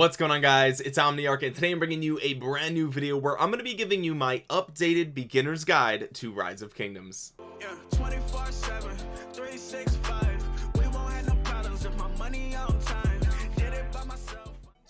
what's going on guys? It's omniarch and today i'm bringing you a brand new video where i'm going to be giving you my updated beginner's guide to rise of kingdoms. Yeah,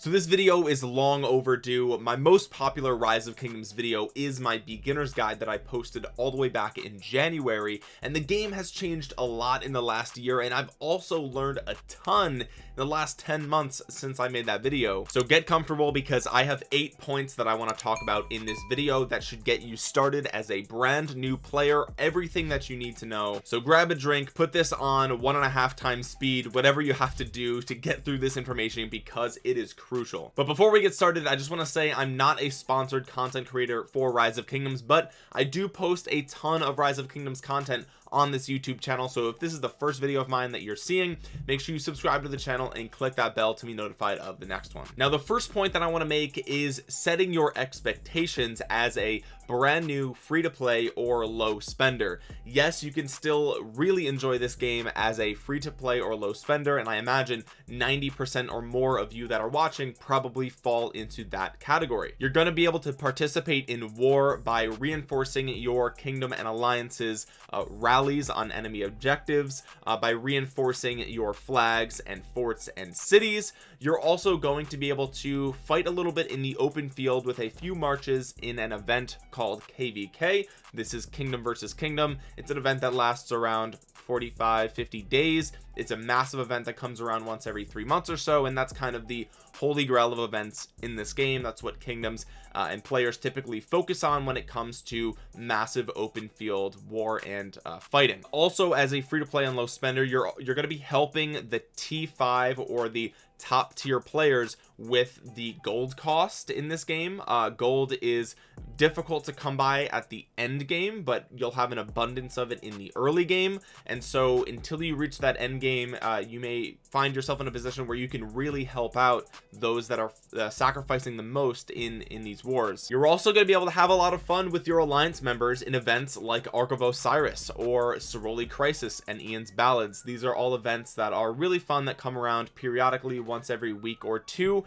so this video is long overdue. My most popular rise of kingdoms video is my beginner's guide that I posted all the way back in January and the game has changed a lot in the last year and I've also learned a ton the last 10 months since I made that video. So get comfortable because I have eight points that I want to talk about in this video that should get you started as a brand new player everything that you need to know. So grab a drink put this on one and a half times speed whatever you have to do to get through this information because it is crucial. But before we get started I just want to say I'm not a sponsored content creator for rise of kingdoms but I do post a ton of rise of kingdoms content on this YouTube channel. So if this is the first video of mine that you're seeing make sure you subscribe to the channel and click that bell to be notified of the next one. Now the first point that I want to make is setting your expectations as a brand new free to play or low spender. Yes you can still really enjoy this game as a free to play or low spender and I imagine 90% or more of you that are watching probably fall into that category. You're going to be able to participate in war by reinforcing your kingdom and alliances uh, rallies on enemy objectives uh, by reinforcing your flags and forts and cities. You're also going to be able to fight a little bit in the open field with a few marches in an event called kvk this is kingdom versus kingdom. It's an event that lasts around 45 50 days. It's a massive event that comes around once every three months or so and that's kind of the holy grail of events in this game. That's what kingdoms uh, and players typically focus on when it comes to massive open field war and uh, fighting. Also as a free-to-play and low spender you're you're going to be helping the t5 or the top tier players with the gold cost in this game. Uh gold is difficult to come by at the end game but you'll have an abundance of it in the early game. And so until you reach that end game uh, you may find yourself in a position where you can really help out those that are uh, sacrificing the most in in these wars. You're also going to be able to have a lot of fun with your alliance members in events like Ark of Osiris or Ceroli Crisis and Ian's Ballads. These are all events that are really fun that come around periodically once every week or two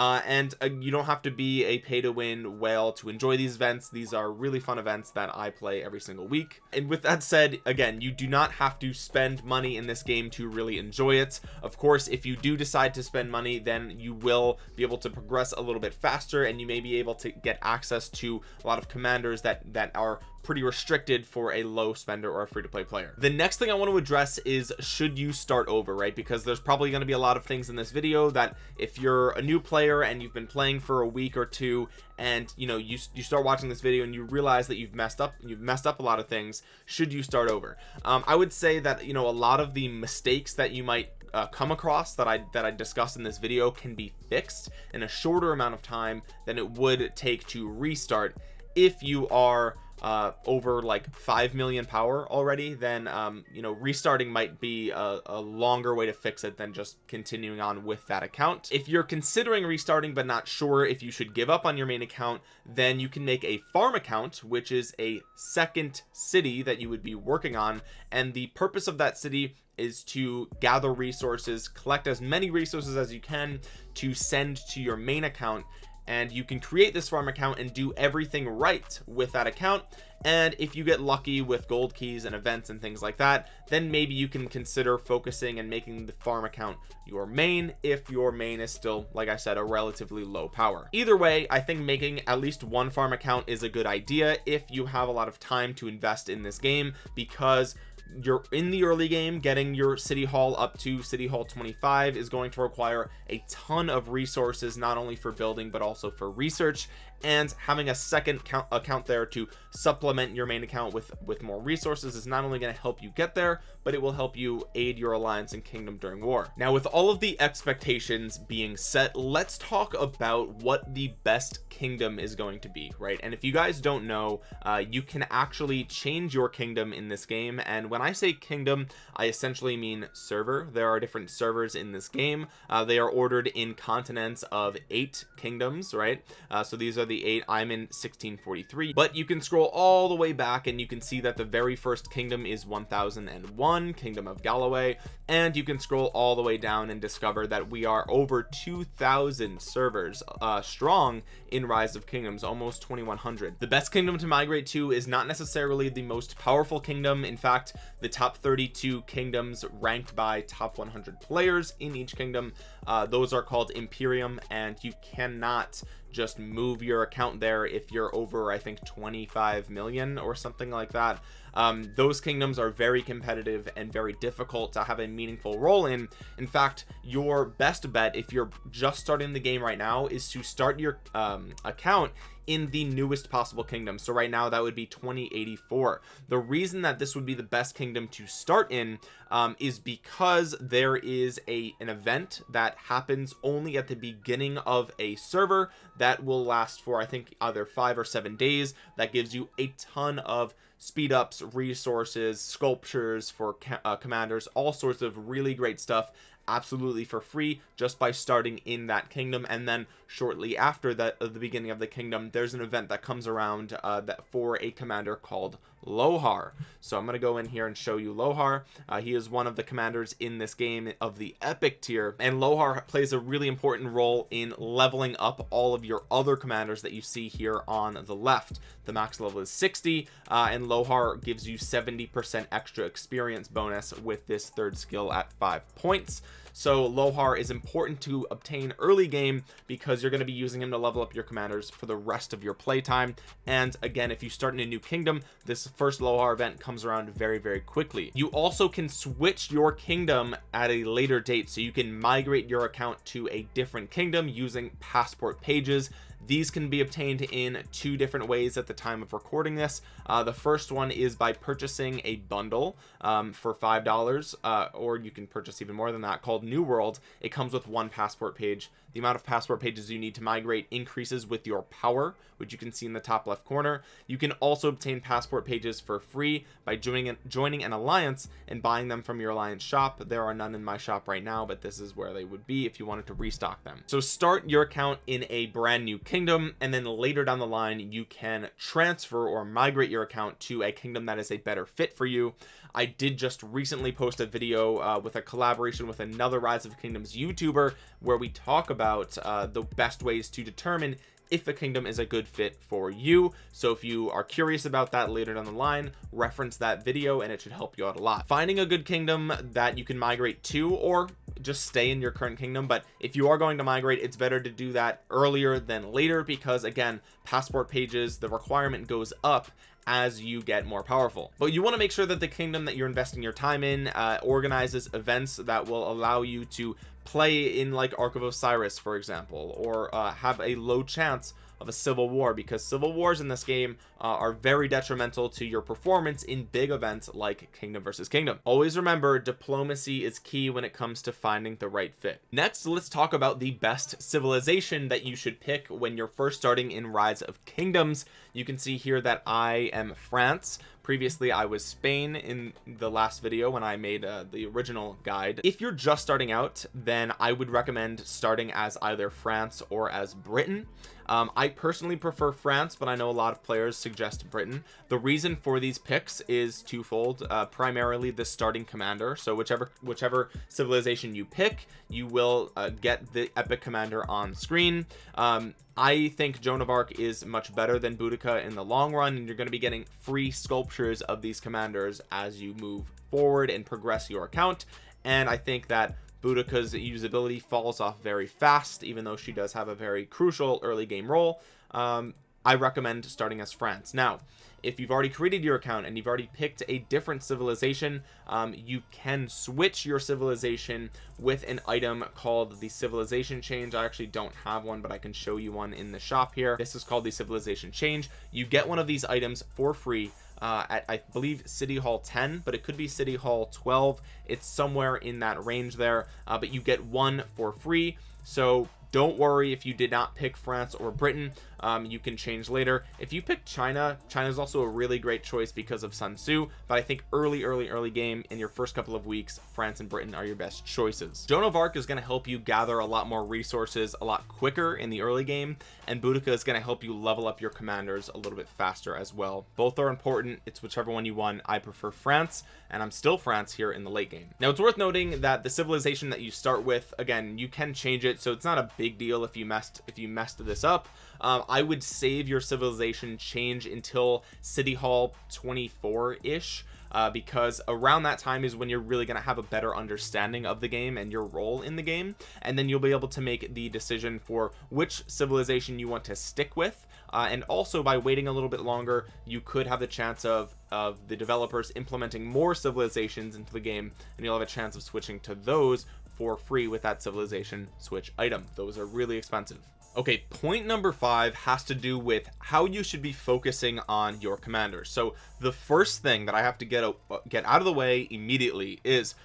uh, and uh, you don't have to be a pay to win whale to enjoy these events. These are really fun events that I play every single week. And with that said again you do not have to spend money in this game to really enjoy it. Of course if you do decide to spend money then you will be able to progress a little bit faster and you may be able to get access to a lot of commanders that that are pretty restricted for a low spender or a free-to-play player. The next thing I want to address is should you start over right? Because there's probably going to be a lot of things in this video that if you're a new player and you've been playing for a week or two and you know you, you start watching this video and you realize that you've messed up you've messed up a lot of things should you start over? Um, I would say that you know a lot of the mistakes that you might uh, come across that I that I discussed in this video can be fixed in a shorter amount of time than it would take to restart if you are uh over like 5 million power already then um you know restarting might be a, a, longer way to fix it than just continuing on with that account. If you're considering restarting but not sure if you should give up on your main account then you can make a farm account which is a second city that you would be working on and the purpose of that city is to gather resources collect as many resources as you can to send to your main account and you can create this farm account and do everything right with that account. And if you get lucky with gold keys and events and things like that then maybe you can consider focusing and making the farm account your main if your main is still like I said a relatively low power. Either way I think making at least one farm account is a good idea if you have a lot of time to invest in this game because you're in the early game getting your city hall up to city hall 25 is going to require a ton of resources not only for building but also for research and having a second count account there to supplement your main account with with more resources is not only going to help you get there but it will help you aid your alliance and kingdom during war. Now with all of the expectations being set let's talk about what the best kingdom is going to be right? And if you guys don't know uh, you can actually change your kingdom in this game. And when I say kingdom I essentially mean server. There are different servers in this game. Uh, they are ordered in continents of eight kingdoms right? Uh, so these are the eight. I'm in 1643 but you can scroll all the way back and you can see that the very first kingdom is 1001 kingdom of Galloway and you can scroll all the way down and discover that we are over 2,000 servers uh, strong in rise of kingdoms almost 2100 the best kingdom to migrate to is not necessarily the most powerful kingdom. In fact the top 32 kingdoms ranked by top 100 players in each kingdom uh, those are called Imperium and you cannot just move your account there if you're over I think 25 million or something like that um, those kingdoms are very competitive and very difficult to have a meaningful role in. In fact your best bet if you're just starting the game right now is to start your um, account in the newest possible kingdom. So right now that would be 2084 the reason that this would be the best kingdom to start in um, is because there is a an event that happens only at the beginning of a server that will last for I think either five or seven days. That gives you a ton of speed ups resources sculptures for uh, commanders all sorts of really great stuff absolutely for free just by starting in that kingdom. And then shortly after that at the beginning of the kingdom there's an event that comes around uh, that for a commander called Lohar. So I'm going to go in here and show you Lohar. Uh, he is one of the commanders in this game of the epic tier and Lohar plays a really important role in leveling up all of your other commanders that you see here on the left. The max level is 60 uh, and Lohar gives you 70 percent extra experience bonus with this third skill at five points so Lohar is important to obtain early game because you're going to be using him to level up your commanders for the rest of your playtime. And again if you start in a new kingdom this first Lohar event comes around very very quickly. You also can switch your kingdom at a later date so you can migrate your account to a different kingdom using passport pages these can be obtained in two different ways at the time of recording this. Uh, the first one is by purchasing a bundle um, for five dollars uh, or you can purchase even more than that called new world. It comes with one passport page. The amount of passport pages you need to migrate increases with your power which you can see in the top left corner. You can also obtain passport pages for free by joining joining an alliance and buying them from your alliance shop. There are none in my shop right now but this is where they would be if you wanted to restock them. So start your account in a brand new kingdom and then later down the line you can transfer or migrate your account to a kingdom that is a better fit for you. I did just recently post a video uh, with a collaboration with another rise of kingdoms youtuber where we talk about uh, the best ways to determine if a kingdom is a good fit for you. So if you are curious about that later down the line reference that video and it should help you out a lot. Finding a good kingdom that you can migrate to or just stay in your current kingdom but if you are going to migrate it's better to do that earlier than later because again passport pages the requirement goes up as you get more powerful. But you want to make sure that the kingdom that you're investing your time in uh, organizes events that will allow you to play in like Ark of Osiris for example or uh, have a low chance of a civil war because civil wars in this game uh, are very detrimental to your performance in big events like kingdom versus kingdom. Always remember diplomacy is key when it comes to finding the right fit. Next let's talk about the best civilization that you should pick when you're first starting in rise of kingdoms. You can see here that I am France. Previously I was Spain in the last video when I made uh, the original guide. If you're just starting out then I would recommend starting as either France or as Britain um, I personally prefer France but I know a lot of players suggest Britain. The reason for these picks is twofold. Uh, primarily the starting commander. So whichever whichever civilization you pick you will uh, get the epic commander on screen. Um, I think Joan of Arc is much better than Boudica in the long run and you're going to be getting free sculptures of these commanders as you move forward and progress your account. And I think that Boudica's usability falls off very fast even though she does have a very crucial early game role. Um, I recommend starting as France. Now if you've already created your account and you've already picked a different civilization um, you can switch your civilization with an item called the civilization change. I actually don't have one but I can show you one in the shop here. This is called the civilization change. You get one of these items for free uh, at I believe City Hall 10 but it could be City Hall 12 it's somewhere in that range there uh, but you get one for free. So don't worry if you did not pick France or Britain. Um, you can change later. If you pick China China is also a really great choice because of Sun Tzu but I think early early early game in your first couple of weeks France and Britain are your best choices. Joan of Arc is going to help you gather a lot more resources a lot quicker in the early game and Boudica is going to help you level up your commanders a little bit faster as well. Both are important. It's whichever one you want. I prefer France and I'm still France here in the late game. Now it's worth noting that the civilization that you start with again you can change it so it's not a big deal if you messed if you messed this up. Um, I would save your civilization change until City Hall 24 ish uh, because around that time is when you're really going to have a better understanding of the game and your role in the game and then you'll be able to make the decision for which civilization you want to stick with uh, and also by waiting a little bit longer you could have the chance of of the developers implementing more civilizations into the game and you'll have a chance of switching to those for free with that civilization switch item. Those are really expensive. Okay point number five has to do with how you should be focusing on your commanders so the first thing that I have to get a, get out of the way immediately is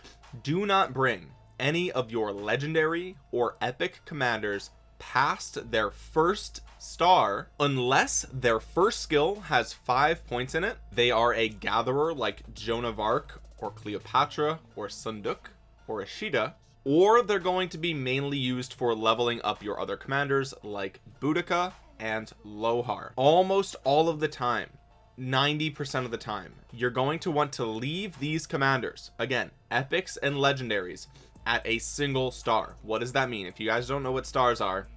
do not bring any of your legendary or epic commanders past their first star unless their first skill has five points in it. They are a gatherer like Joan of Arc or Cleopatra or Seondeok or Ishida or they're going to be mainly used for leveling up your other commanders like Boudica and Lohar. Almost all of the time 90% of the time you're going to want to leave these commanders. Again epics and legendaries at a single star. What does that mean? If you guys don't know what stars are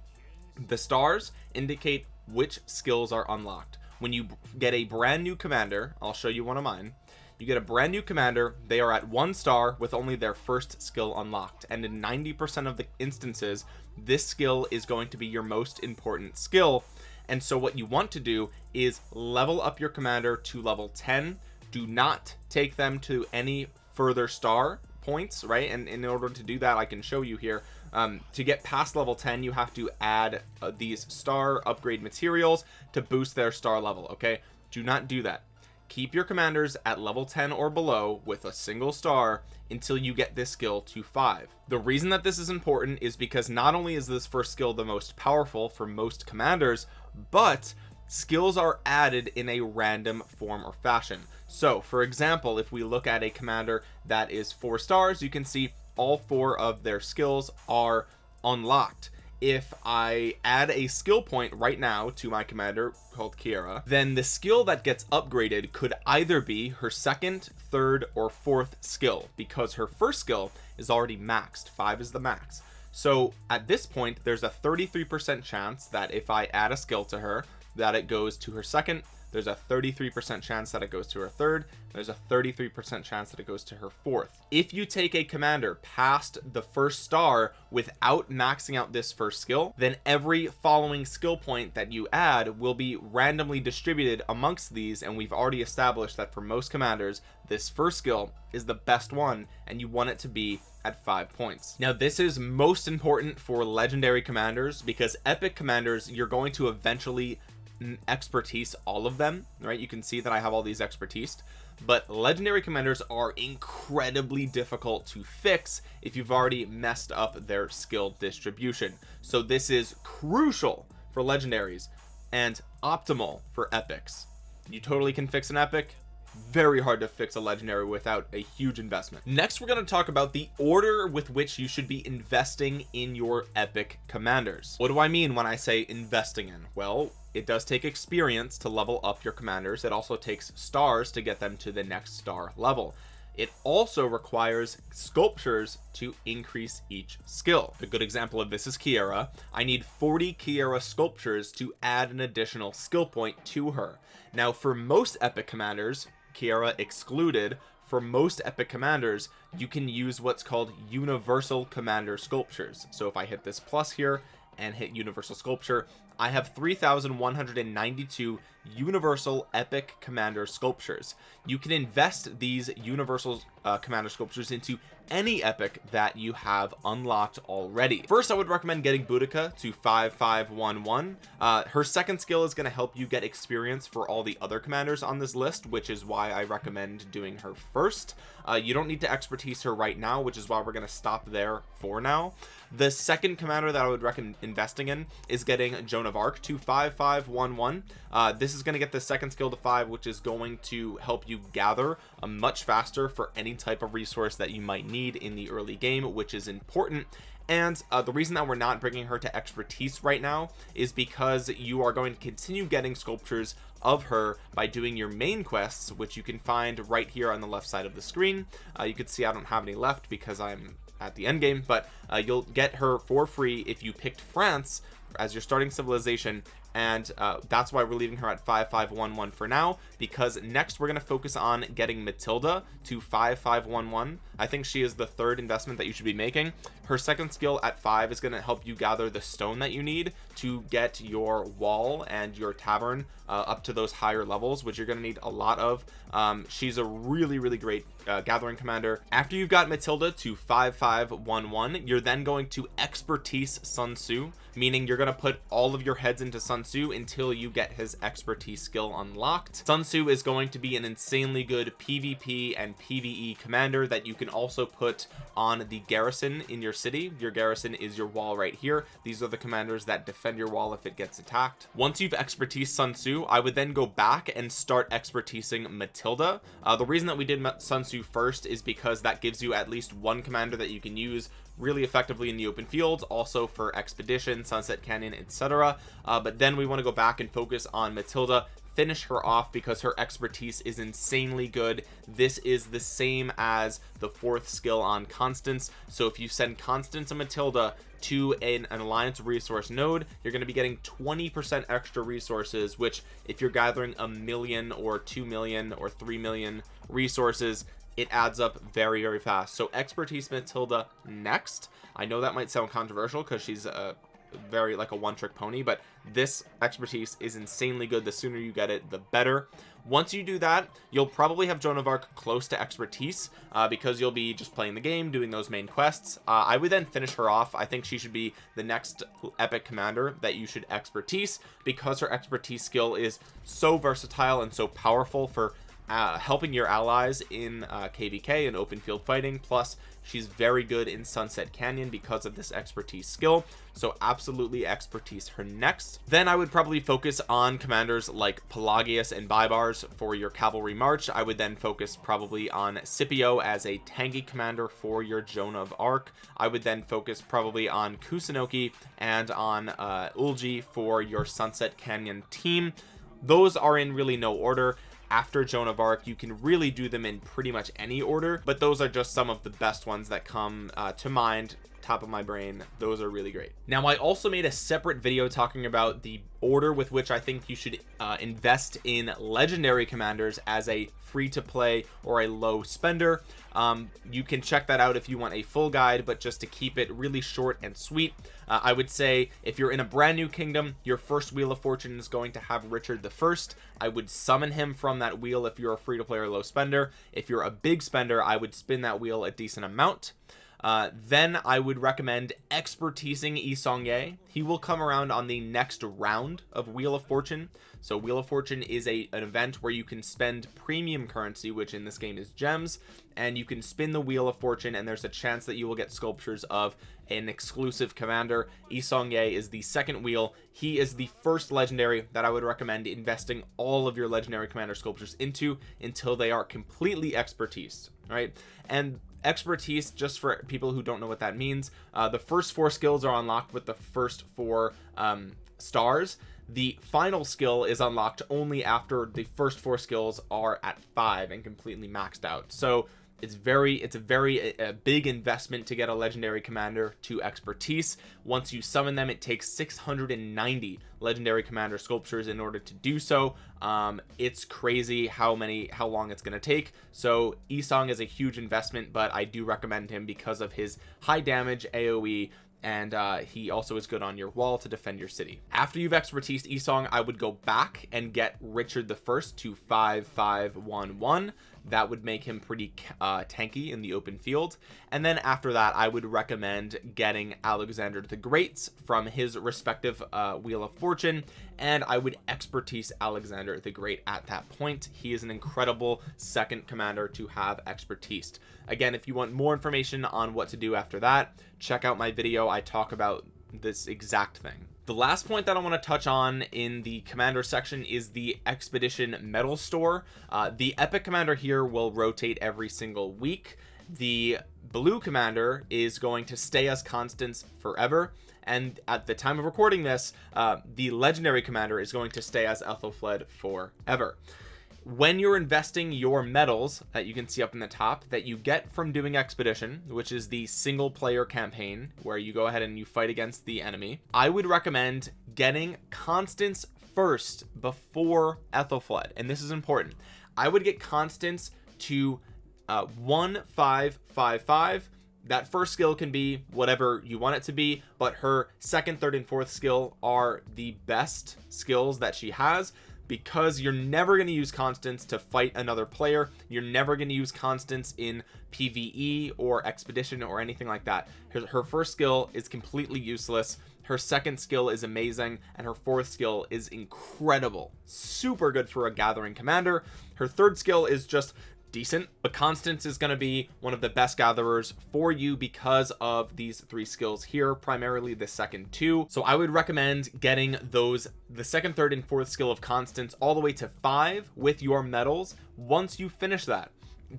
the stars indicate which skills are unlocked. When you get a brand new commander I'll show you one of mine. You get a brand new commander they are at one star with only their first skill unlocked. And in 90 percent of the instances this skill is going to be your most important skill. And so what you want to do is level up your commander to level 10 do not take them to any further star points right? And in order to do that I can show you here um, to get past level 10 you have to add uh, these star upgrade materials to boost their star level okay? Do not do that. Keep your commanders at level 10 or below with a single star until you get this skill to 5 the reason that this is important is because not only is this first skill the most powerful for most commanders but skills are added in a random form or fashion. So for example if we look at a commander that is four stars you can see all four of their skills are unlocked. If I add a skill point right now to my commander called Keira then the skill that gets upgraded could either be her second third or fourth skill because her first skill is already maxed. Five is the max. So at this point there's a 33 percent chance that if I add a skill to her that it goes to her second there's a 33% chance that it goes to her third there's a 33% chance that it goes to her fourth. If you take a commander past the first star without maxing out this first skill then every following skill point that you add will be randomly distributed amongst these and we've already established that for most commanders this first skill is the best one and you want it to be at five points. Now this is most important for legendary commanders because epic commanders you're going to eventually expertise all of them right? You can see that I have all these expertise but legendary commanders are incredibly difficult to fix if you've already messed up their skill distribution. So this is crucial for legendaries and optimal for epics. You totally can fix an epic. Very hard to fix a legendary without a huge investment. Next we're going to talk about the order with which you should be investing in your epic commanders. What do I mean when I say investing in? Well it does take experience to level up your commanders. It also takes stars to get them to the next star level. It also requires sculptures to increase each skill. A good example of this is Keira. I need 40 Keira sculptures to add an additional skill point to her. Now for most epic commanders Keira excluded for most epic commanders you can use what's called universal commander sculptures. So if I hit this plus here and hit universal sculpture I have 3,192 universal epic commander sculptures. You can invest these universal uh, commander sculptures into any epic that you have unlocked already. First I would recommend getting Boudica to 5511 uh, her second skill is going to help you get experience for all the other commanders on this list which is why I recommend doing her first. Uh, you don't need to expertise her right now which is why we're going to stop there for now. The second commander that I would recommend investing in is getting Joan of Arc to 5511 uh, this is going to get the second skill to five which is going to help you gather a much faster for any type of resource that you might need in the early game which is important. And uh, the reason that we're not bringing her to expertise right now is because you are going to continue getting sculptures of her by doing your main quests which you can find right here on the left side of the screen. Uh, you can see I don't have any left because I'm at the end game but uh, you'll get her for free if you picked France as your starting civilization and uh, that's why we're leaving her at 5511 for now because next we're going to focus on getting Matilda to 5511 I think she is the third investment that you should be making. Her second skill at five is going to help you gather the stone that you need to get your wall and your tavern uh, up to those higher levels which you're going to need a lot of. Um, she's a really really great uh, gathering commander. After you've got Matilda to 5511 you're then going to expertise Sun Tzu meaning you're going to put all of your heads into Sun Tzu until you get his expertise skill unlocked. Sun Tzu is going to be an insanely good PvP and PvE commander that you can also put on the garrison in your city. Your garrison is your wall right here. These are the commanders that defend your wall if it gets attacked. Once you've expertise Sun Tzu I would then go back and start expertising Matilda. Uh, the reason that we did Sun Tzu first is because that gives you at least one commander that you can use really effectively in the open fields also for expedition sunset canyon etc uh, but then we want to go back and focus on matilda finish her off because her expertise is insanely good. This is the same as the fourth skill on constance. So if you send constance and matilda to an, an alliance resource node you're going to be getting 20 percent extra resources which if you're gathering a million or two million or three million resources it adds up very very fast. So expertise matilda next. I know that might sound controversial because she's a very like a one-trick pony but this expertise is insanely good. The sooner you get it the better. Once you do that you'll probably have Joan of Arc close to expertise uh, because you'll be just playing the game doing those main quests. Uh, I would then finish her off. I think she should be the next epic commander that you should expertise because her expertise skill is so versatile and so powerful for uh, helping your allies in uh, kvk and open field fighting. Plus she's very good in sunset canyon because of this expertise skill. So absolutely expertise her next. Then i would probably focus on commanders like pelagius and baibars for your cavalry march. I would then focus probably on scipio as a tanky commander for your joan of arc. I would then focus probably on kusunoki and on uh eulji for your sunset canyon team. Those are in really no order after Joan of Arc you can really do them in pretty much any order but those are just some of the best ones that come uh, to mind top of my brain those are really great. Now I also made a separate video talking about the order with which I think you should uh, invest in legendary commanders as a free to play or a low spender. Um, you can check that out if you want a full guide but just to keep it really short and sweet uh, I would say if you're in a brand new kingdom your first wheel of fortune is going to have Richard the first. I would summon him from that wheel if you're a free to play or low spender. If you're a big spender I would spin that wheel a decent amount uh, then I would recommend expertising Yi Seong-Gye. He will come around on the next round of Wheel of Fortune. So Wheel of Fortune is a an event where you can spend premium currency, which in this game is gems, and you can spin the Wheel of Fortune, and there's a chance that you will get sculptures of an exclusive commander. Yi Seong-Gye is the second wheel. He is the first legendary that I would recommend investing all of your legendary commander sculptures into until they are completely expertise, right? And expertise just for people who don't know what that means. Uh, the first four skills are unlocked with the first four um, stars. The final skill is unlocked only after the first four skills are at five and completely maxed out. So it's very it's a very a, big investment to get a legendary commander to expertise. Once you summon them it takes 690 legendary commander sculptures in order to do so. Um it's crazy how many how long it's going to take. So Isong is a huge investment but I do recommend him because of his high damage AoE and uh, he also is good on your wall to defend your city. After you've expertise Isong I would go back and get Richard the first to 5511 that would make him pretty uh, tanky in the open field. And then after that I would recommend getting Alexander the Greats from his respective uh, Wheel of Fortune. And I would expertise Alexander the Great at that point. He is an incredible second commander to have expertise. Again if you want more information on what to do after that check out my video. I talk about this exact thing the last point that I want to touch on in the commander section is the expedition medal store. Uh, the epic commander here will rotate every single week. The blue commander is going to stay as Constance forever. And at the time of recording this uh, the legendary commander is going to stay as Aethelflaed forever when you're investing your medals that you can see up in the top that you get from doing expedition which is the single player campaign where you go ahead and you fight against the enemy I would recommend getting Constance first before Aethelflaed and this is important. I would get Constance to uh, 1555 that first skill can be whatever you want it to be but her second third and fourth skill are the best skills that she has because you're never going to use Constance to fight another player. You're never going to use Constance in PvE or expedition or anything like that. Her, her first skill is completely useless. Her second skill is amazing and her fourth skill is incredible. Super good for a gathering commander. Her third skill is just decent but Constance is going to be one of the best gatherers for you because of these three skills here primarily the second two. So I would recommend getting those the second third and fourth skill of Constance all the way to five with your medals once you finish that.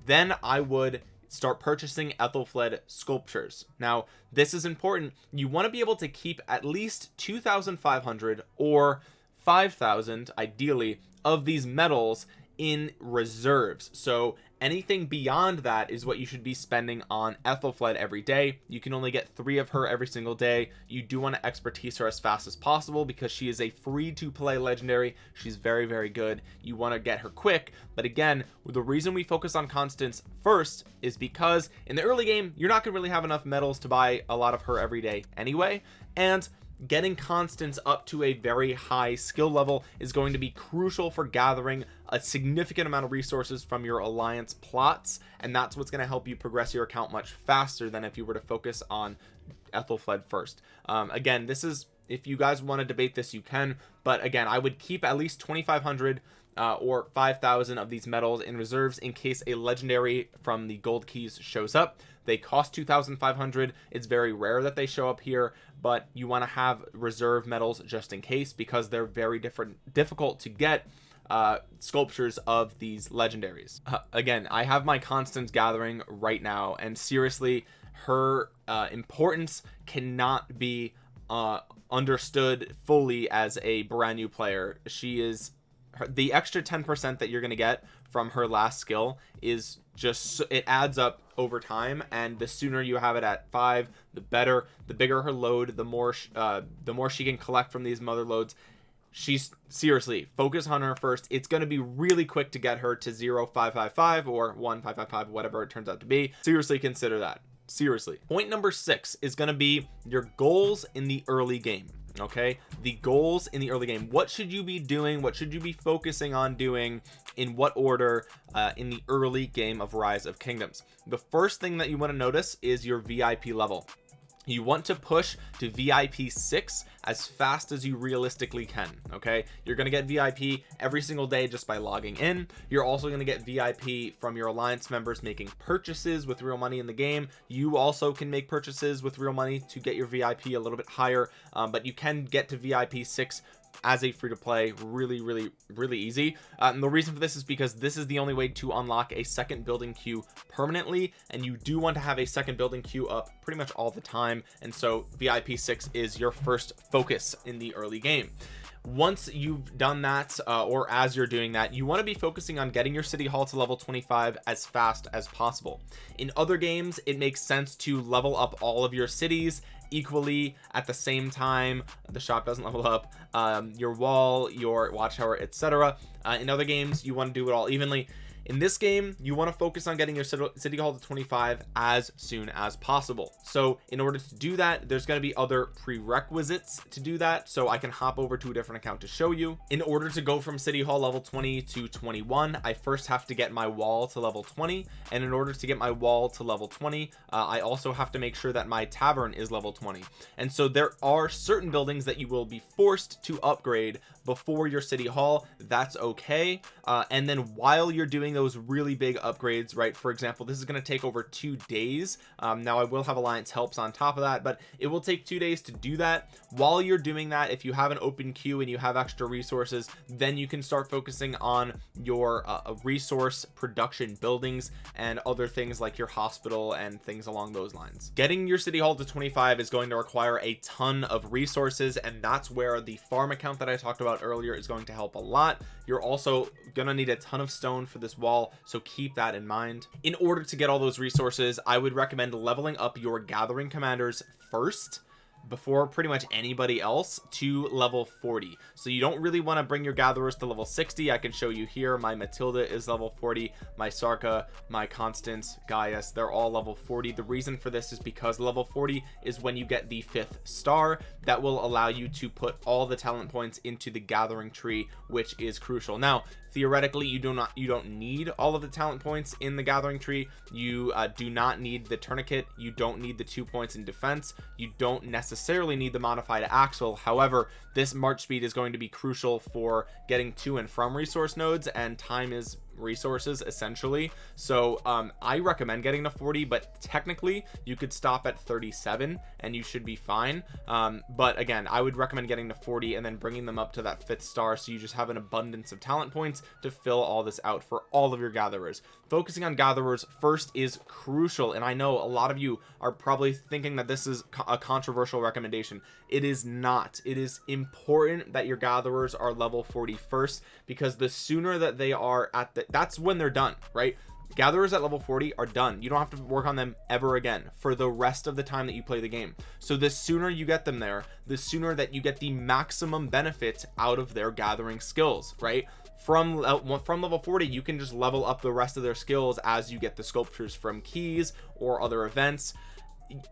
Then I would start purchasing Aethelflaed sculptures. Now this is important. You want to be able to keep at least 2,500 or 5,000 ideally of these medals in reserves. So anything beyond that is what you should be spending on Aethelflaed every day. You can only get three of her every single day. You do want to expertise her as fast as possible because she is a free to play legendary. She's very very good. You want to get her quick. But again the reason we focus on Constance first is because in the early game you're not gonna really have enough medals to buy a lot of her every day anyway. And getting Constance up to a very high skill level is going to be crucial for gathering a significant amount of resources from your alliance plots and that's what's going to help you progress your account much faster than if you were to focus on Aethelflaed first. Um, again this is if you guys want to debate this you can but again I would keep at least 2500 uh, or 5,000 of these medals in reserves in case a legendary from the gold keys shows up. They cost 2,500 it's very rare that they show up here but you want to have reserve medals just in case because they're very different difficult to get uh, sculptures of these legendaries. Uh, again I have my Constance gathering right now and seriously her uh, importance cannot be uh, understood fully as a brand new player. She is her, the extra 10% that you're going to get from her last skill is just it adds up over time and the sooner you have it at five the better. The bigger her load the more uh the more she can collect from these mother loads. She's seriously focus on her first. It's going to be really quick to get her to 0555 or 1555 whatever it turns out to be. Seriously consider that. Seriously. Point number six is going to be your goals in the early game okay? The goals in the early game. What should you be doing? What should you be focusing on doing? In what order uh, in the early game of rise of kingdoms? The first thing that you want to notice is your vip level you want to push to VIP 6 as fast as you realistically can okay? You're gonna get VIP every single day just by logging in. You're also going to get VIP from your alliance members making purchases with real money in the game. You also can make purchases with real money to get your VIP a little bit higher um, but you can get to VIP 6 as a free to play really really really easy. Uh, and the reason for this is because this is the only way to unlock a second building queue permanently and you do want to have a second building queue up pretty much all the time and so VIP 6 is your first focus in the early game. Once you've done that uh, or as you're doing that you want to be focusing on getting your city hall to level 25 as fast as possible. In other games it makes sense to level up all of your cities equally at the same time the shop doesn't level up um, your wall your watchtower etc uh, in other games you want to do it all evenly in this game you want to focus on getting your city hall to 25 as soon as possible. So in order to do that there's going to be other prerequisites to do that. So I can hop over to a different account to show you. In order to go from city hall level 20 to 21 I first have to get my wall to level 20 and in order to get my wall to level 20 uh, I also have to make sure that my tavern is level 20 and so there are certain buildings that you will be forced to upgrade before your city hall that's okay. Uh, and then while you're doing those really big upgrades right for example this is going to take over two days. Um, now I will have alliance helps on top of that but it will take two days to do that. While you're doing that if you have an open queue and you have extra resources then you can start focusing on your uh, resource production buildings and other things like your hospital and things along those lines. Getting your city hall to 25 is going to require a ton of resources and that's where the farm account that I talked about earlier is going to help a lot. You're also gonna need a ton of stone for this wall so keep that in mind. In order to get all those resources I would recommend leveling up your gathering commanders first before pretty much anybody else to level 40 so you don't really want to bring your gatherers to level 60 I can show you here my Matilda is level 40 my Sarka my Constance Gaius they're all level 40 the reason for this is because level 40 is when you get the fifth star. That will allow you to put all the talent points into the gathering tree which is crucial. Now theoretically you do not you don't need all of the talent points in the gathering tree. You uh, do not need the tourniquet. You don't need the two points in defense. You don't necessarily need the modified axle. However this march speed is going to be crucial for getting to and from resource nodes and time is resources essentially. So um i recommend getting to 40 but technically you could stop at 37 and you should be fine. Um but again i would recommend getting to 40 and then bringing them up to that fifth star so you just have an abundance of talent points to fill all this out for all of your gatherers. Focusing on gatherers first is crucial and i know a lot of you are probably thinking that this is a controversial recommendation. It is not. It is important that your gatherers are level 40 first because the sooner that they are at the that's when they're done right? Gatherers at level 40 are done. You don't have to work on them ever again for the rest of the time that you play the game. So the sooner you get them there the sooner that you get the maximum benefit out of their gathering skills right? From from level 40 you can just level up the rest of their skills as you get the sculptures from keys or other events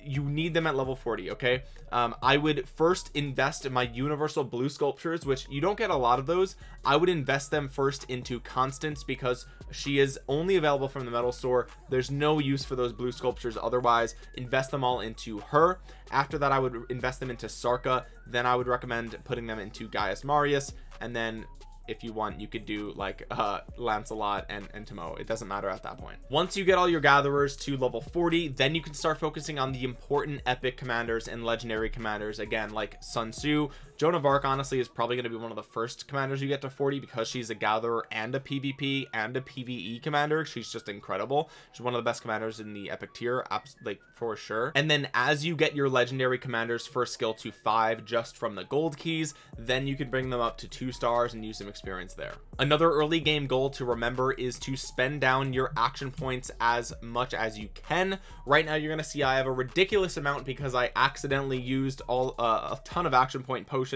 you need them at level 40 okay? Um, I would first invest in my universal blue sculptures which you don't get a lot of those. I would invest them first into Constance because she is only available from the medal store. There's no use for those blue sculptures otherwise. Invest them all into her. After that I would invest them into Sarka. Then I would recommend putting them into Gaius Marius. And then if you want you could do like uh Lancelot and and Timo. It doesn't matter at that point. Once you get all your gatherers to level 40 then you can start focusing on the important epic commanders and legendary commanders. Again like Sun Tzu Joan of Arc honestly is probably going to be one of the first commanders you get to 40 because she's a gatherer and a PvP and a PvE commander. She's just incredible. She's one of the best commanders in the epic tier like for sure. And then as you get your legendary commanders first skill to five just from the gold keys then you can bring them up to two stars and use some experience there. Another early game goal to remember is to spend down your action points as much as you can. Right now you're gonna see I have a ridiculous amount because I accidentally used all uh, a ton of action point potions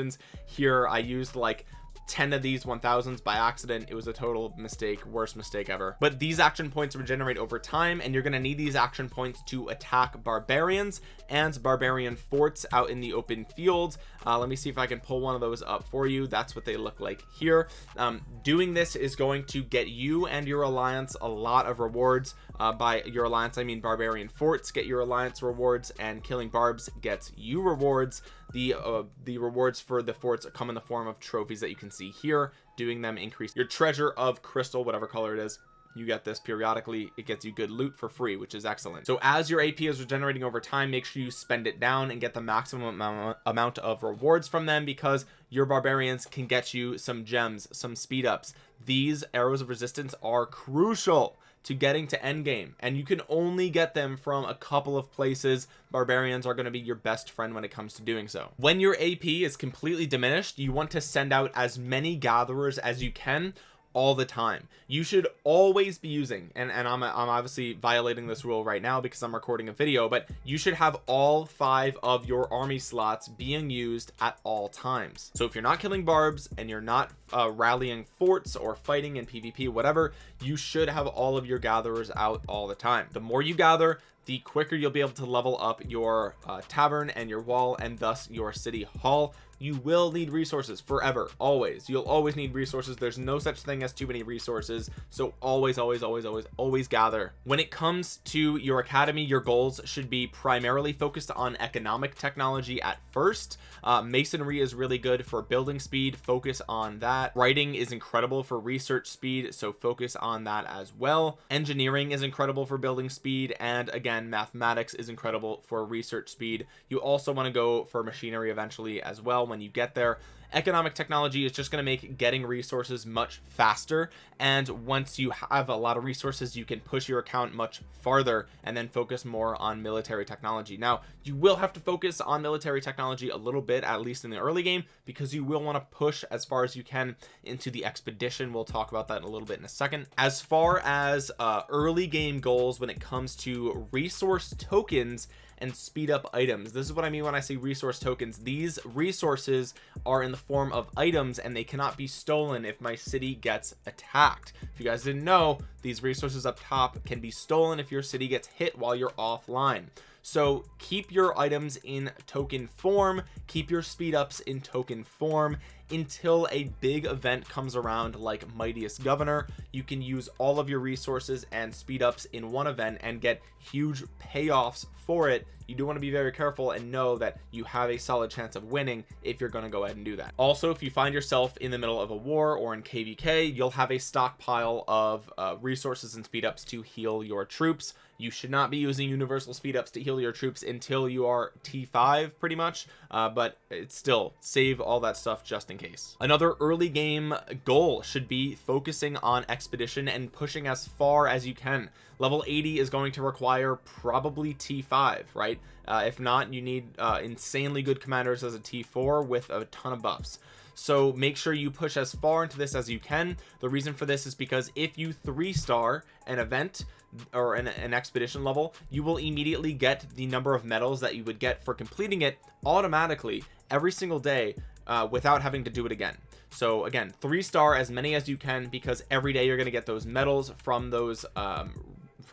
here I used like 10 of these 1000s by accident it was a total mistake worst mistake ever. But these action points regenerate over time and you're going to need these action points to attack barbarians and barbarian forts out in the open field uh, let me see if I can pull one of those up for you. That's what they look like here. Um, doing this is going to get you and your alliance a lot of rewards. Uh, by your alliance I mean barbarian forts get your alliance rewards and killing barbs gets you rewards the uh, the rewards for the forts come in the form of trophies that you can see here doing them increase your treasure of crystal whatever color it is. You get this periodically. It gets you good loot for free which is excellent. So as your ap is regenerating over time make sure you spend it down and get the maximum amount of rewards from them because your barbarians can get you some gems some speed ups these arrows of resistance are crucial to getting to end game and you can only get them from a couple of places. Barbarians are going to be your best friend when it comes to doing so. When your ap is completely diminished you want to send out as many gatherers as you can all the time. You should always be using and and I'm, I'm obviously violating this rule right now because I'm recording a video but you should have all five of your army slots being used at all times. So if you're not killing barbs and you're not uh, rallying forts or fighting in PvP whatever you should have all of your gatherers out all the time. The more you gather the quicker you'll be able to level up your uh, tavern and your wall and thus your city hall you will need resources forever always. You'll always need resources. There's no such thing as too many resources. So always always always always always gather. When it comes to your academy your goals should be primarily focused on economic technology at first. Uh, masonry is really good for building speed. Focus on that. Writing is incredible for research speed so focus on that as well. Engineering is incredible for building speed and again mathematics is incredible for research speed. You also want to go for machinery eventually as well when you get there. Economic technology is just going to make getting resources much faster and once you have a lot of resources you can push your account much farther and then focus more on military technology. Now you will have to focus on military technology a little bit at least in the early game because you will want to push as far as you can into the expedition. We'll talk about that in a little bit in a second. As far as uh, early game goals when it comes to resource tokens and speed up items. This is what I mean when I say resource tokens. These resources are in the form of items and they cannot be stolen if my city gets attacked. If you guys didn't know these resources up top can be stolen if your city gets hit while you're offline. So keep your items in token form. Keep your speed ups in token form until a big event comes around like mightiest governor you can use all of your resources and speed ups in one event and get huge payoffs for it. You do want to be very careful and know that you have a solid chance of winning if you're going to go ahead and do that. Also if you find yourself in the middle of a war or in kvk you'll have a stockpile of uh, resources and speed ups to heal your troops you should not be using universal speed ups to heal your troops until you are t5 pretty much. Uh, but it's still save all that stuff just in case. Another early game goal should be focusing on expedition and pushing as far as you can. Level 80 is going to require probably t5 right? Uh, if not you need uh, insanely good commanders as a t4 with a ton of buffs. So make sure you push as far into this as you can. The reason for this is because if you three star an event or an, an, expedition level you will immediately get the number of medals that you would get for completing it automatically every single day uh, without having to do it again. So again three star as many as you can because every day you're going to get those medals from those um,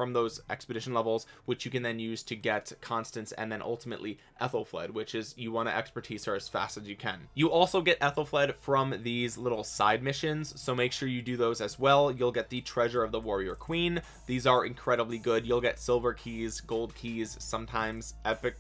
from those expedition levels which you can then use to get Constance and then ultimately Aethelflaed which is you want to expertise her as fast as you can. You also get Aethelflaed from these little side missions so make sure you do those as well. You'll get the treasure of the warrior queen. These are incredibly good. You'll get silver keys gold keys sometimes epic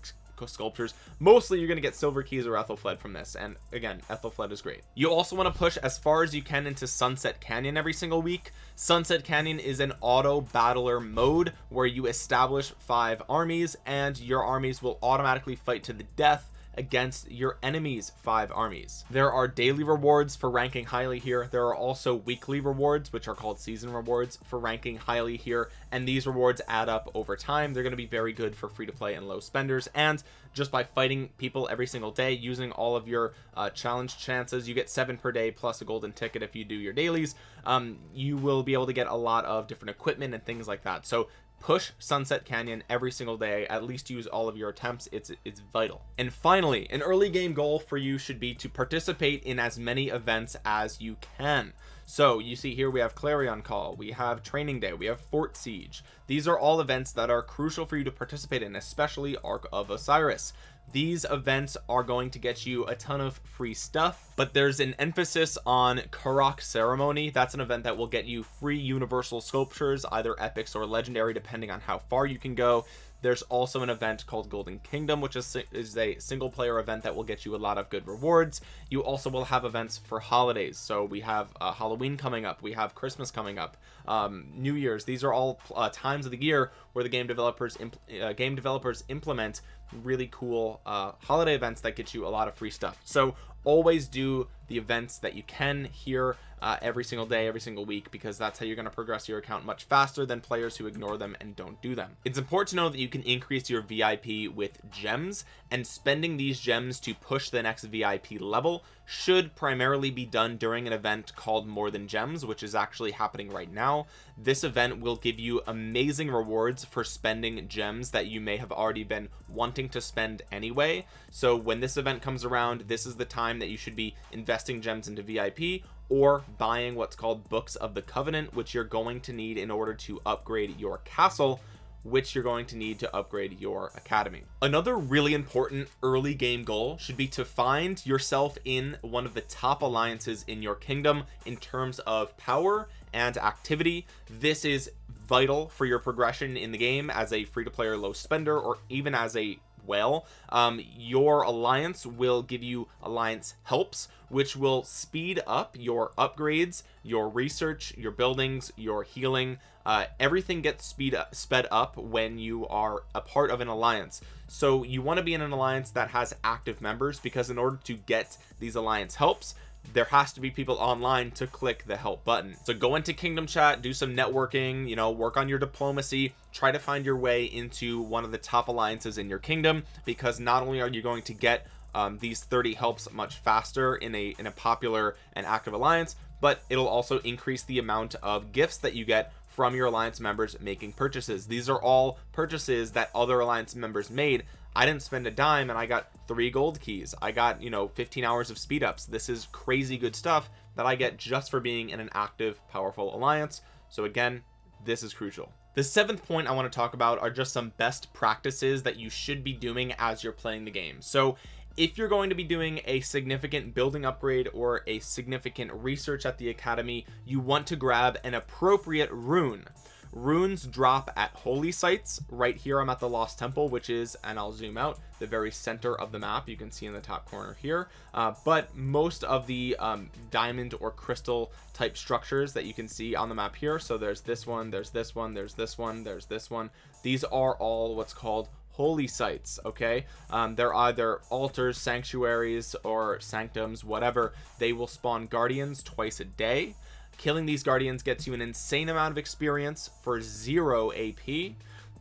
sculptures. Mostly you're going to get silver keys or Aethelflaed from this and again Aethelflaed is great. You also want to push as far as you can into Sunset Canyon every single week. Sunset Canyon is an auto battler mode where you establish five armies and your armies will automatically fight to the death against your enemies five armies. There are daily rewards for ranking highly here. There are also weekly rewards which are called season rewards for ranking highly here. And these rewards add up over time. They're going to be very good for free to play and low spenders. And just by fighting people every single day using all of your uh, challenge chances you get seven per day plus a golden ticket if you do your dailies. Um, you will be able to get a lot of different equipment and things like that. So push sunset canyon every single day at least use all of your attempts. It's it's vital. And finally an early game goal for you should be to participate in as many events as you can. So you see here we have clarion call we have training day we have fort siege. These are all events that are crucial for you to participate in especially ark of osiris these events are going to get you a ton of free stuff but there's an emphasis on Karuak ceremony. That's an event that will get you free universal sculptures either epics or legendary depending on how far you can go. There's also an event called golden kingdom which is, is a single player event that will get you a lot of good rewards. You also will have events for holidays. So we have uh, halloween coming up we have christmas coming up um, new year's. These are all uh, times of the year where the game developers uh, game developers implement really cool uh, holiday events that get you a lot of free stuff. So always do the events that you can here uh, every single day every single week because that's how you're going to progress your account much faster than players who ignore them and don't do them. It's important to know that you can increase your VIP with gems and spending these gems to push the next VIP level should primarily be done during an event called more than gems which is actually happening right now. This event will give you amazing rewards for spending gems that you may have already been wanting to spend anyway. So when this event comes around this is the time that you should be investing gems into VIP or buying what's called books of the covenant which you're going to need in order to upgrade your castle which you're going to need to upgrade your academy. Another really important early game goal should be to find yourself in one of the top alliances in your kingdom in terms of power and activity. This is vital for your progression in the game as a free-to-player low spender or even as a well. Um, your alliance will give you alliance helps which will speed up your upgrades your research your buildings your healing. Uh, everything gets speed up, sped up when you are a part of an alliance. So you want to be in an alliance that has active members because in order to get these alliance helps there has to be people online to click the help button. So go into kingdom chat do some networking you know work on your diplomacy try to find your way into one of the top alliances in your kingdom because not only are you going to get um, these 30 helps much faster in a in a popular and active alliance but it'll also increase the amount of gifts that you get from your alliance members making purchases. These are all purchases that other alliance members made I didn't spend a dime and I got three gold keys. I got you know 15 hours of speed ups. This is crazy good stuff that I get just for being in an active powerful alliance. So again this is crucial. The seventh point I want to talk about are just some best practices that you should be doing as you're playing the game. So if you're going to be doing a significant building upgrade or a significant research at the academy you want to grab an appropriate rune runes drop at holy sites right here. I'm at the lost temple which is and I'll zoom out the very center of the map. You can see in the top corner here. Uh, but most of the um, diamond or crystal type structures that you can see on the map here. So there's this one there's this one there's this one there's this one. These are all what's called holy sites okay? Um, they're either altars sanctuaries or sanctums whatever. They will spawn guardians twice a day killing these guardians gets you an insane amount of experience for zero AP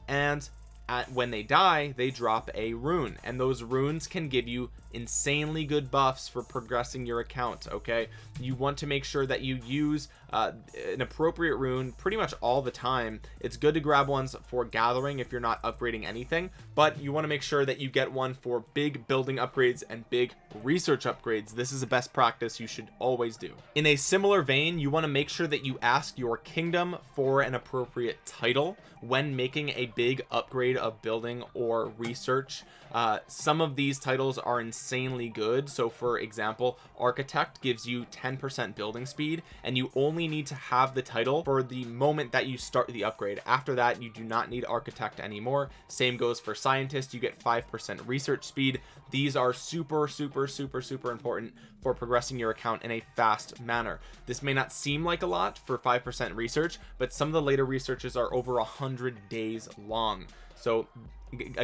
and at, when they die they drop a rune and those runes can give you insanely good buffs for progressing your account okay? You want to make sure that you use uh, an appropriate rune pretty much all the time. It's good to grab ones for gathering if you're not upgrading anything but you want to make sure that you get one for big building upgrades and big research upgrades. This is a best practice you should always do. In a similar vein you want to make sure that you ask your kingdom for an appropriate title when making a big upgrade of building or research uh, some of these titles are insanely good. So for example architect gives you 10% building speed and you only need to have the title for the moment that you start the upgrade. After that you do not need architect anymore. Same goes for scientist. You get 5% research speed. These are super super super super important for progressing your account in a fast manner. This may not seem like a lot for 5% research but some of the later researches are over a hundred days long so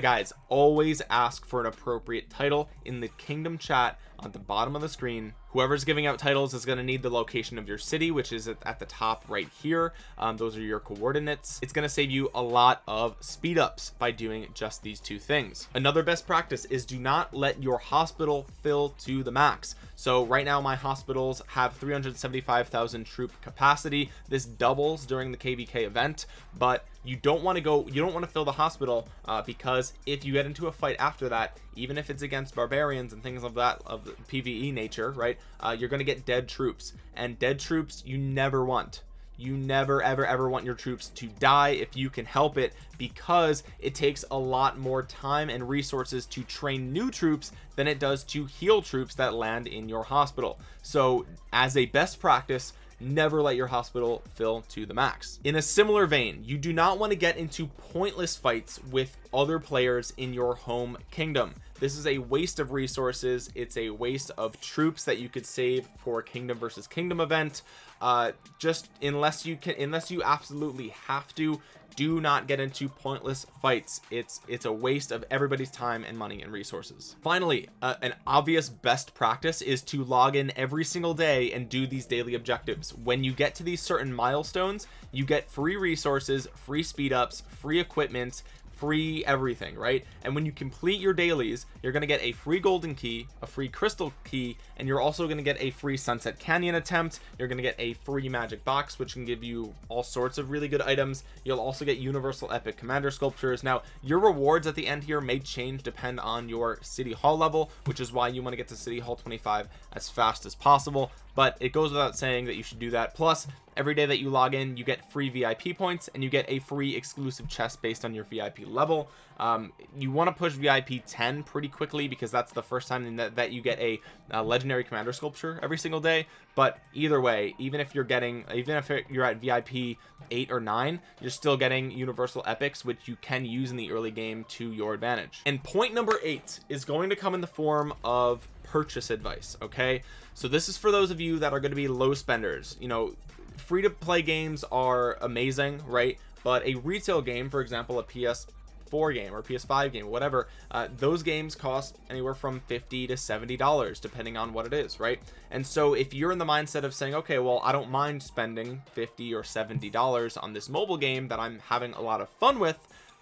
guys always ask for an appropriate title in the kingdom chat on the bottom of the screen. Whoever's giving out titles is going to need the location of your city which is at, the top right here. Um, those are your coordinates. It's going to save you a lot of speed ups by doing just these two things. Another best practice is do not let your hospital fill to the max. So right now my hospitals have 375,000 troop capacity. This doubles during the kvk event but you don't want to go you don't want to fill the hospital uh, because if you get into a fight after that even if it's against barbarians and things of that of the pve nature right uh, you're going to get dead troops. And dead troops you never want. You never ever ever want your troops to die if you can help it because it takes a lot more time and resources to train new troops than it does to heal troops that land in your hospital. So as a best practice never let your hospital fill to the max. In a similar vein you do not want to get into pointless fights with other players in your home kingdom. This is a waste of resources. It's a waste of troops that you could save for kingdom versus kingdom event. Uh just unless you can unless you absolutely have to do not get into pointless fights. It's it's a waste of everybody's time and money and resources. Finally uh, an obvious best practice is to log in every single day and do these daily objectives. When you get to these certain milestones you get free resources free speed ups free equipment free everything right? And when you complete your dailies you're going to get a free golden key a free crystal key and you're also going to get a free sunset canyon attempt. You're going to get a free magic box which can give you all sorts of really good items. You'll also get universal epic commander sculptures. Now your rewards at the end here may change depend on your city hall level which is why you want to get to city hall 25 as fast as possible but it goes without saying that you should do that. Plus every day that you log in you get free vip points and you get a free exclusive chest based on your vip level. Um, you want to push vip 10 pretty quickly because that's the first time that, that you get a, a, legendary commander sculpture every single day. But either way even if you're getting even if you're at vip 8 or 9 you're still getting universal epics which you can use in the early game to your advantage. And point number eight is going to come in the form of purchase advice okay so this is for those of you that are going to be low spenders. You know free to play games are amazing right? But a retail game for example a ps 4 game or ps5 game whatever uh, those games cost anywhere from 50 to 70 dollars depending on what it is right? And so if you're in the mindset of saying okay well i don't mind spending 50 or 70 dollars on this mobile game that i'm having a lot of fun with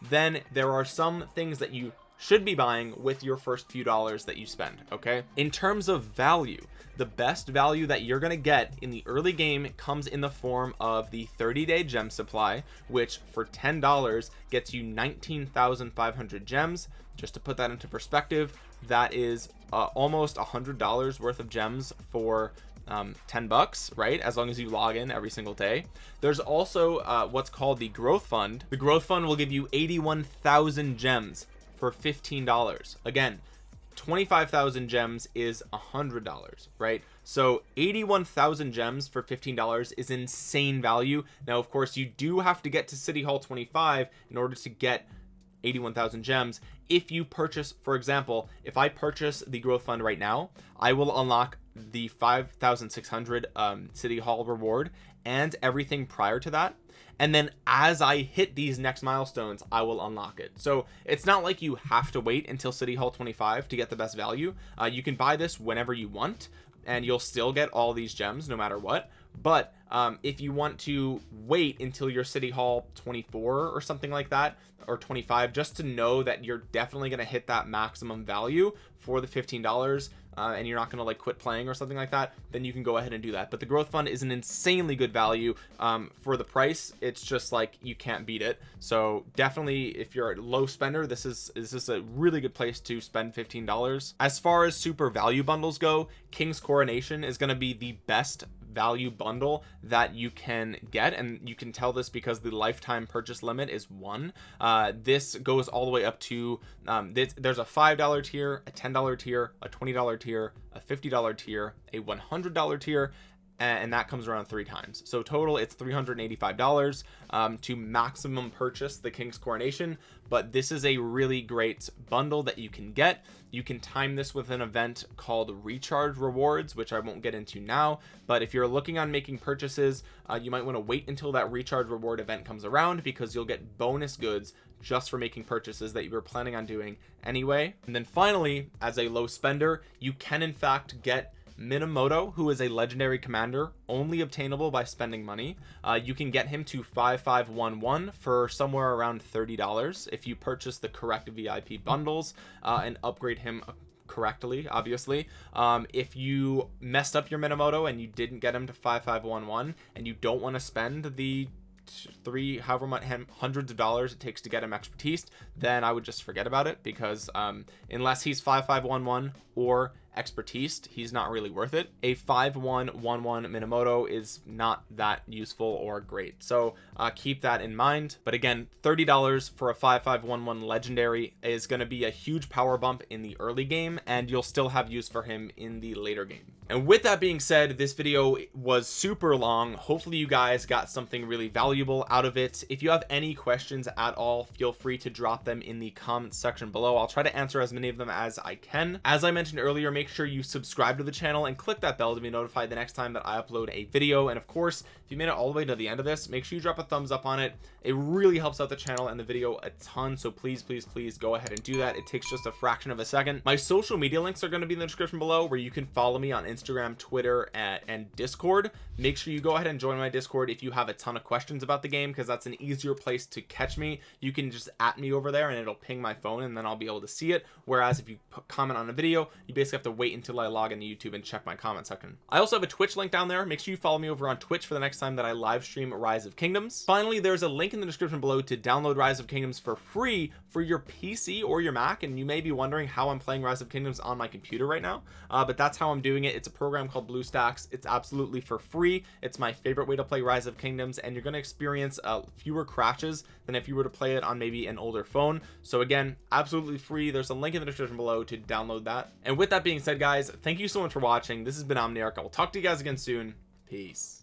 then there are some things that you should be buying with your first few dollars that you spend okay? In terms of value the best value that you're going to get in the early game comes in the form of the 30-day gem supply which for ten dollars gets you 19,500 gems. Just to put that into perspective that is uh, almost a hundred dollars worth of gems for um, 10 bucks right? As long as you log in every single day. There's also uh, what's called the growth fund. The growth fund will give you 81,000 gems for $15 again 25,000 gems is a hundred dollars right? So 81,000 gems for $15 is insane value. Now of course you do have to get to city hall 25 in order to get 81,000 gems. If you purchase for example if I purchase the growth fund right now I will unlock the 5,600 um, city hall reward and everything prior to that and then as I hit these next milestones I will unlock it. So it's not like you have to wait until City Hall 25 to get the best value. Uh, you can buy this whenever you want and you'll still get all these gems no matter what. But um, if you want to wait until your city hall 24 or something like that or 25 just to know that you're definitely going to hit that maximum value for the $15 uh, and you're not going to like quit playing or something like that then you can go ahead and do that. But the growth fund is an insanely good value um, for the price. It's just like you can't beat it. So definitely if you're a low spender this is this is a really good place to spend $15 as far as super value bundles go King's Coronation is going to be the best value bundle that you can get and you can tell this because the lifetime purchase limit is one. Uh, this goes all the way up to um, this, there's a five dollar tier a ten dollar tier a twenty dollar tier a fifty dollar tier a one hundred dollar tier and that comes around three times. So total it's 385 dollars um, to maximum purchase the king's coronation. But this is a really great bundle that you can get. You can time this with an event called recharge rewards which i won't get into now. But if you're looking on making purchases uh, you might want to wait until that recharge reward event comes around because you'll get bonus goods just for making purchases that you were planning on doing anyway. And then finally as a low spender you can in fact get Minamoto who is a legendary commander only obtainable by spending money. Uh, you can get him to 5511 for somewhere around $30 if you purchase the correct VIP bundles uh, and upgrade him correctly obviously. Um, if you messed up your Minamoto and you didn't get him to 5511 and you don't want to spend the three however much hundreds of dollars it takes to get him expertise then i would just forget about it because um unless he's 5511 or expertise he's not really worth it. A 5111 minamoto is not that useful or great. So uh, keep that in mind. But again $30 for a 5511 legendary is going to be a huge power bump in the early game and you'll still have use for him in the later game. And with that being said this video was super long. Hopefully you guys got something really valuable out of it. If you have any questions at all feel free to drop them in the comment section below. I'll try to answer as many of them as I can. As I mentioned earlier make sure you subscribe to the channel and click that bell to be notified the next time that I upload a video. And of course if you made it all the way to the end of this make sure you drop a thumbs up on it. It really helps out the channel and the video a ton. So please please please go ahead and do that. It takes just a fraction of a second. My social media links are going to be in the description below where you can follow me on Instagram Twitter and, and discord. Make sure you go ahead and join my discord if you have a ton of questions about the game because that's an easier place to catch me. You can just at me over there and it'll ping my phone and then I'll be able to see it. Whereas if you comment on a video you basically have to wait until I log into YouTube and check my comment section. I also have a Twitch link down there. Make sure you follow me over on Twitch for the next time that I live stream Rise of Kingdoms. Finally there's a link in the description below to download Rise of Kingdoms for free for your PC or your Mac and you may be wondering how I'm playing Rise of Kingdoms on my computer right now uh, but that's how I'm doing it. It's a program called BlueStacks. It's absolutely for free. It's my favorite way to play Rise of Kingdoms and you're going to experience uh, fewer crashes than if you were to play it on maybe an older phone. So again absolutely free. There's a link in the description below to download that. And with that being said guys thank you so much for watching. This has been Omniarch. I will talk to you guys again soon. Peace